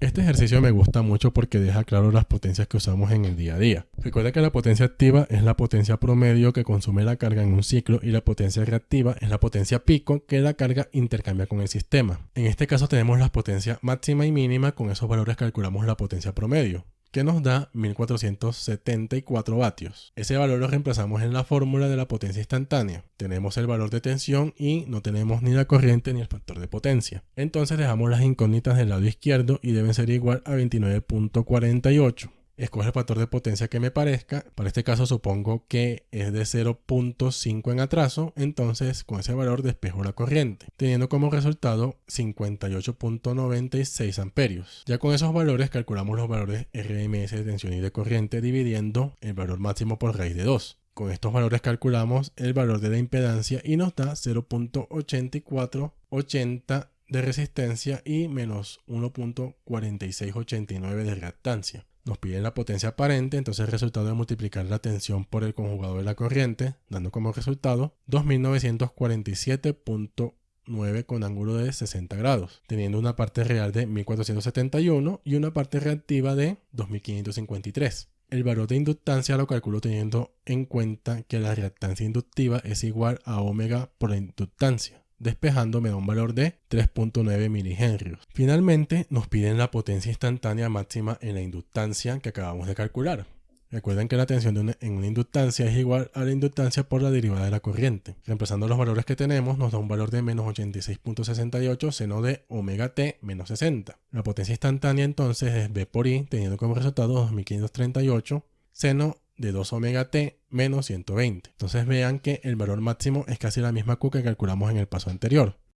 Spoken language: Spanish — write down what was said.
Este ejercicio me gusta mucho porque deja claro las potencias que usamos en el día a día. Recuerda que la potencia activa es la potencia promedio que consume la carga en un ciclo y la potencia reactiva es la potencia pico que la carga intercambia con el sistema. En este caso tenemos las potencias máxima y mínima, con esos valores calculamos la potencia promedio que nos da 1474 vatios. Ese valor lo reemplazamos en la fórmula de la potencia instantánea. Tenemos el valor de tensión y no tenemos ni la corriente ni el factor de potencia. Entonces dejamos las incógnitas del lado izquierdo y deben ser igual a 29.48 escoge el factor de potencia que me parezca. Para este caso supongo que es de 0.5 en atraso, entonces con ese valor despejo la corriente, teniendo como resultado 58.96 amperios. Ya con esos valores calculamos los valores RMS de tensión y de corriente dividiendo el valor máximo por raíz de 2. Con estos valores calculamos el valor de la impedancia y nos da 0.8480 de resistencia y menos 1.4689 de reactancia. Nos piden la potencia aparente, entonces el resultado de multiplicar la tensión por el conjugador de la corriente, dando como resultado 2947.9 con ángulo de 60 grados, teniendo una parte real de 1471 y una parte reactiva de 2553. El valor de inductancia lo calculo teniendo en cuenta que la reactancia inductiva es igual a omega por la inductancia despejando me da un valor de 3.9 milihenrios. Finalmente nos piden la potencia instantánea máxima en la inductancia que acabamos de calcular. Recuerden que la tensión en una inductancia es igual a la inductancia por la derivada de la corriente. Reemplazando los valores que tenemos nos da un valor de menos 86.68 seno de omega t menos 60. La potencia instantánea entonces es B por I teniendo como resultado 2538 seno de 2 omega t menos 120. Entonces vean que el valor máximo es casi la misma Q que calculamos en el paso anterior.